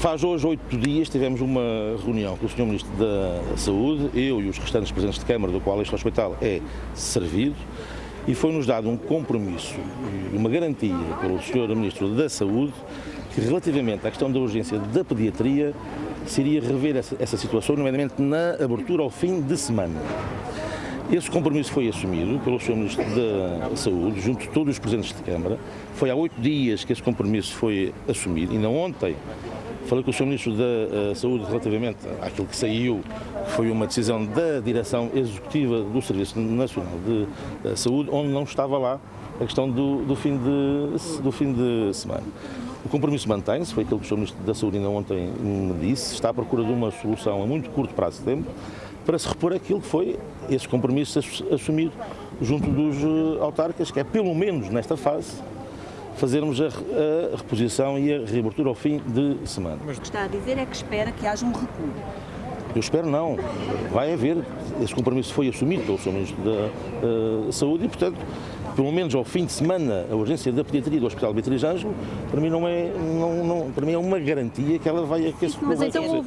Faz hoje oito dias tivemos uma reunião com o Sr. Ministro da Saúde, eu e os restantes presidentes de Câmara, do qual este hospital é servido, e foi-nos dado um compromisso e uma garantia pelo Sr. Ministro da Saúde que relativamente à questão da urgência da pediatria se iria rever essa, essa situação, nomeadamente na abertura ao fim de semana. Esse compromisso foi assumido pelo Sr. Ministro da Saúde, junto de todos os Presidentes de Câmara. Foi há oito dias que esse compromisso foi assumido, ainda ontem falei com o Sr. Ministro da uh, Saúde relativamente àquilo que saiu, que foi uma decisão da Direção Executiva do Serviço Nacional de, de Saúde, onde não estava lá a questão do, do, fim, de, do fim de semana. O compromisso mantém-se, foi aquilo que o Sr. Ministro da Saúde ainda ontem me disse, está à procura de uma solução a muito curto prazo de tempo, para se repor aquilo que foi esse compromisso assumido junto dos eh, autarcas, que é pelo menos nesta fase fazermos a, a reposição e a reabertura ao fim de semana. Mas o que está a dizer é que espera que haja um recuo. Eu espero não. Vai haver. Esse compromisso foi assumido pelo Sr. Ministro da uh, Saúde e, portanto, pelo menos ao fim de semana, a urgência da pediatria do Hospital Beatriz Ângelo, para mim não é, não, não, para mim é uma garantia que ela vai aquecer. Mas então